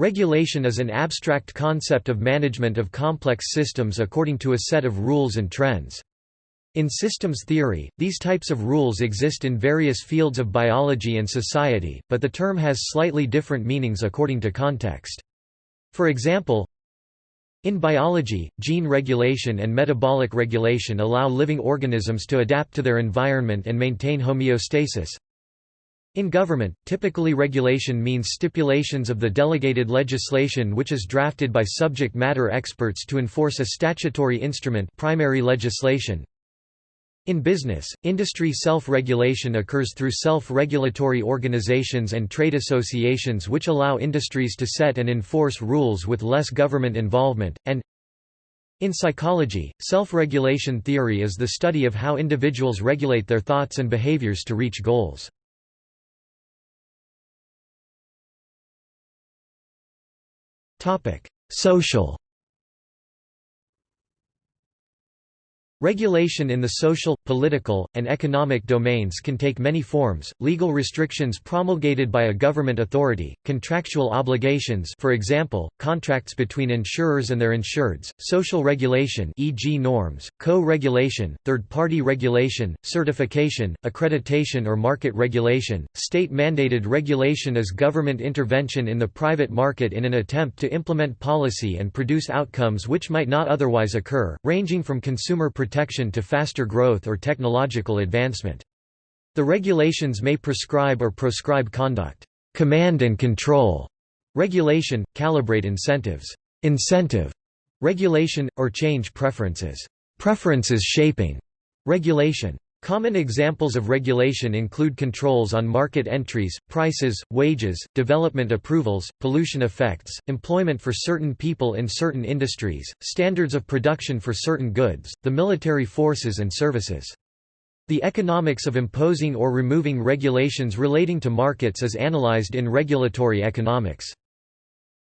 Regulation is an abstract concept of management of complex systems according to a set of rules and trends. In systems theory, these types of rules exist in various fields of biology and society, but the term has slightly different meanings according to context. For example, in biology, gene regulation and metabolic regulation allow living organisms to adapt to their environment and maintain homeostasis. In government, typically regulation means stipulations of the delegated legislation which is drafted by subject matter experts to enforce a statutory instrument primary legislation. In business, industry self-regulation occurs through self-regulatory organizations and trade associations which allow industries to set and enforce rules with less government involvement, and in psychology, self-regulation theory is the study of how individuals regulate their thoughts and behaviors to reach goals. Social Regulation in the social, political, and economic domains can take many forms, legal restrictions promulgated by a government authority, contractual obligations for example, contracts between insurers and their insureds, social regulation e.g. norms, co-regulation, third-party regulation, certification, accreditation or market regulation, state-mandated regulation is government intervention in the private market in an attempt to implement policy and produce outcomes which might not otherwise occur, ranging from consumer protection protection to faster growth or technological advancement. The regulations may prescribe or proscribe conduct. Command and control regulation, calibrate incentives. Incentive regulation, or change preferences. Preferences shaping regulation. Common examples of regulation include controls on market entries, prices, wages, development approvals, pollution effects, employment for certain people in certain industries, standards of production for certain goods, the military forces and services. The economics of imposing or removing regulations relating to markets is analyzed in regulatory economics.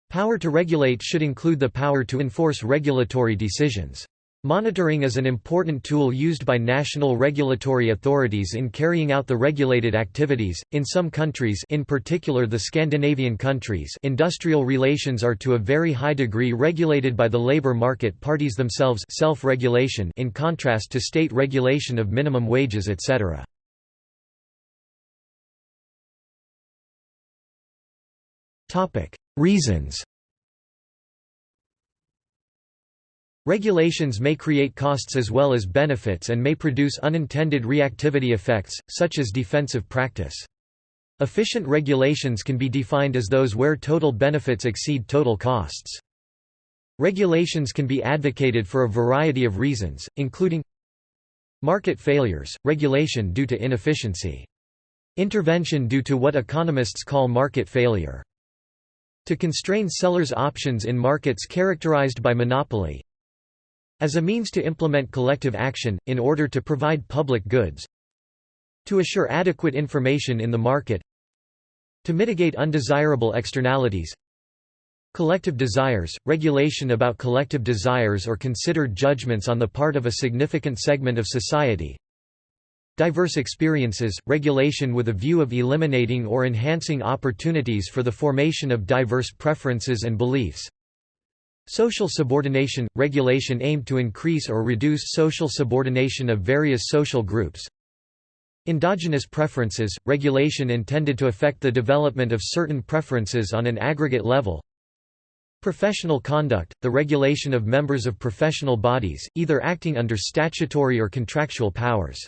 Power to regulate should include the power to enforce regulatory decisions. Monitoring is an important tool used by national regulatory authorities in carrying out the regulated activities. In some countries, in particular the Scandinavian countries, industrial relations are to a very high degree regulated by the labor market parties themselves, self-regulation in contrast to state regulation of minimum wages etc. Topic: Reasons Regulations may create costs as well as benefits and may produce unintended reactivity effects, such as defensive practice. Efficient regulations can be defined as those where total benefits exceed total costs. Regulations can be advocated for a variety of reasons, including market failures, regulation due to inefficiency. Intervention due to what economists call market failure. To constrain sellers' options in markets characterized by monopoly, as a means to implement collective action, in order to provide public goods to assure adequate information in the market to mitigate undesirable externalities Collective desires, regulation about collective desires or considered judgments on the part of a significant segment of society Diverse experiences, regulation with a view of eliminating or enhancing opportunities for the formation of diverse preferences and beliefs Social subordination – regulation aimed to increase or reduce social subordination of various social groups. Endogenous preferences – regulation intended to affect the development of certain preferences on an aggregate level. Professional conduct – the regulation of members of professional bodies, either acting under statutory or contractual powers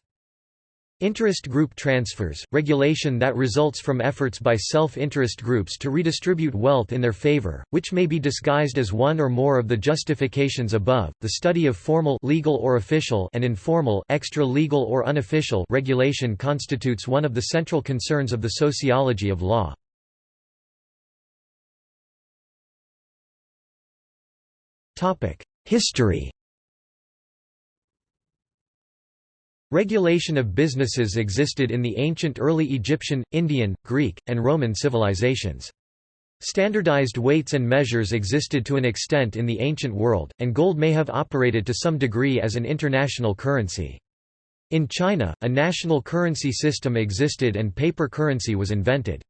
Interest group transfers, regulation that results from efforts by self-interest groups to redistribute wealth in their favor, which may be disguised as one or more of the justifications above. The study of formal legal or official and informal extra-legal or unofficial regulation constitutes one of the central concerns of the sociology of law. Topic: History Regulation of businesses existed in the ancient early Egyptian, Indian, Greek, and Roman civilizations. Standardized weights and measures existed to an extent in the ancient world, and gold may have operated to some degree as an international currency. In China, a national currency system existed and paper currency was invented.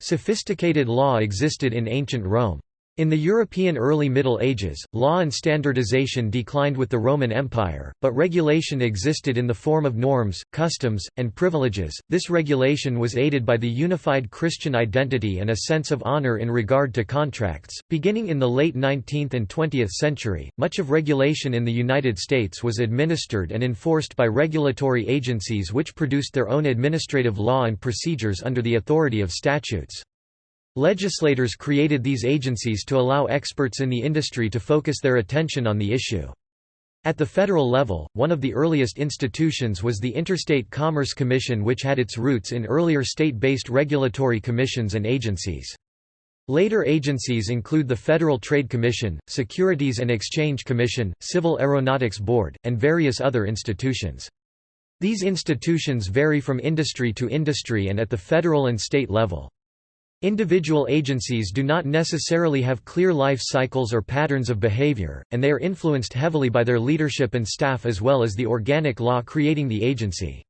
Sophisticated law existed in ancient Rome. In the European early Middle Ages, law and standardization declined with the Roman Empire, but regulation existed in the form of norms, customs, and privileges. This regulation was aided by the unified Christian identity and a sense of honor in regard to contracts. Beginning in the late 19th and 20th century, much of regulation in the United States was administered and enforced by regulatory agencies which produced their own administrative law and procedures under the authority of statutes. Legislators created these agencies to allow experts in the industry to focus their attention on the issue. At the federal level, one of the earliest institutions was the Interstate Commerce Commission which had its roots in earlier state-based regulatory commissions and agencies. Later agencies include the Federal Trade Commission, Securities and Exchange Commission, Civil Aeronautics Board, and various other institutions. These institutions vary from industry to industry and at the federal and state level. Individual agencies do not necessarily have clear life cycles or patterns of behavior, and they are influenced heavily by their leadership and staff as well as the organic law creating the agency.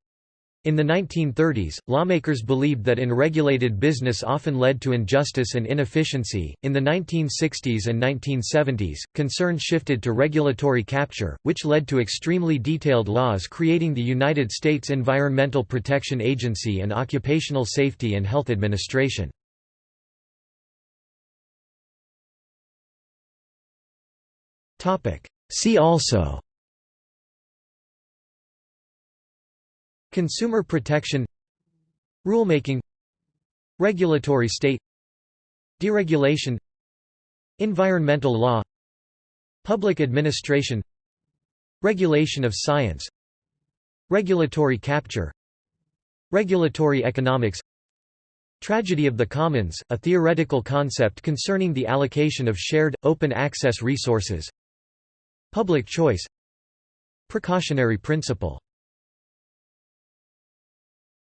In the 1930s, lawmakers believed that unregulated business often led to injustice and inefficiency. In the 1960s and 1970s, concern shifted to regulatory capture, which led to extremely detailed laws creating the United States Environmental Protection Agency and Occupational Safety and Health Administration. See also. Consumer protection. Rulemaking. Regulatory state. Deregulation. Environmental law. Public administration. Regulation of science. Regulatory capture. Regulatory economics. Tragedy of the Commons, a theoretical concept concerning the allocation of shared, open-access resources Public choice Precautionary principle